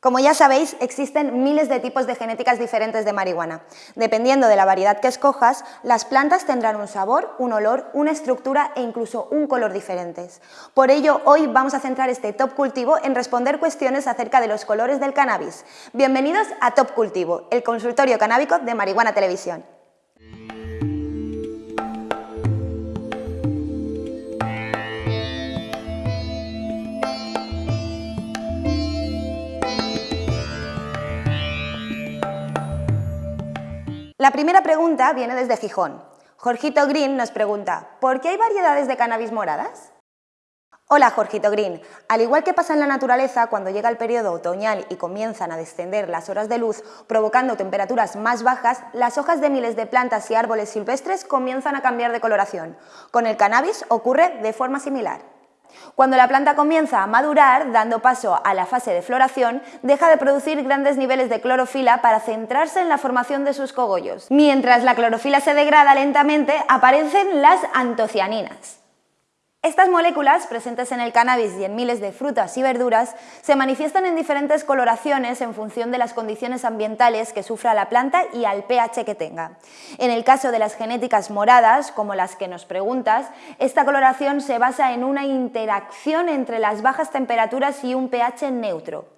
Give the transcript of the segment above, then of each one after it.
Como ya sabéis, existen miles de tipos de genéticas diferentes de marihuana. Dependiendo de la variedad que escojas, las plantas tendrán un sabor, un olor, una estructura e incluso un color diferentes. Por ello, hoy vamos a centrar este Top Cultivo en responder cuestiones acerca de los colores del cannabis. Bienvenidos a Top Cultivo, el consultorio canábico de Marihuana Televisión. La primera pregunta viene desde Gijón. Jorgito Green nos pregunta, ¿por qué hay variedades de cannabis moradas? Hola Jorgito Green, al igual que pasa en la naturaleza cuando llega el periodo otoñal y comienzan a descender las horas de luz provocando temperaturas más bajas, las hojas de miles de plantas y árboles silvestres comienzan a cambiar de coloración. Con el cannabis ocurre de forma similar. Cuando la planta comienza a madurar, dando paso a la fase de floración, deja de producir grandes niveles de clorofila para centrarse en la formación de sus cogollos. Mientras la clorofila se degrada lentamente, aparecen las antocianinas. Estas moléculas, presentes en el cannabis y en miles de frutas y verduras, se manifiestan en diferentes coloraciones en función de las condiciones ambientales que sufra la planta y al pH que tenga. En el caso de las genéticas moradas, como las que nos preguntas, esta coloración se basa en una interacción entre las bajas temperaturas y un pH neutro.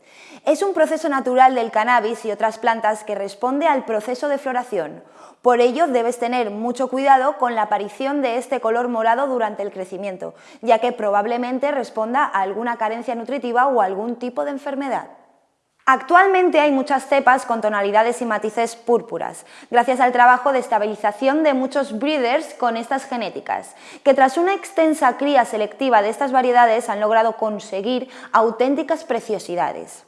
Es un proceso natural del cannabis y otras plantas que responde al proceso de floración. Por ello, debes tener mucho cuidado con la aparición de este color morado durante el crecimiento, ya que probablemente responda a alguna carencia nutritiva o algún tipo de enfermedad. Actualmente hay muchas cepas con tonalidades y matices púrpuras, gracias al trabajo de estabilización de muchos breeders con estas genéticas, que tras una extensa cría selectiva de estas variedades han logrado conseguir auténticas preciosidades.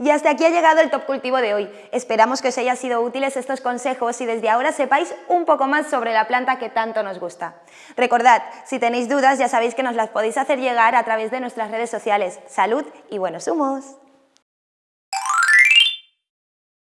Y hasta aquí ha llegado el Top Cultivo de hoy. Esperamos que os hayan sido útiles estos consejos y desde ahora sepáis un poco más sobre la planta que tanto nos gusta. Recordad, si tenéis dudas ya sabéis que nos las podéis hacer llegar a través de nuestras redes sociales. ¡Salud y buenos humos!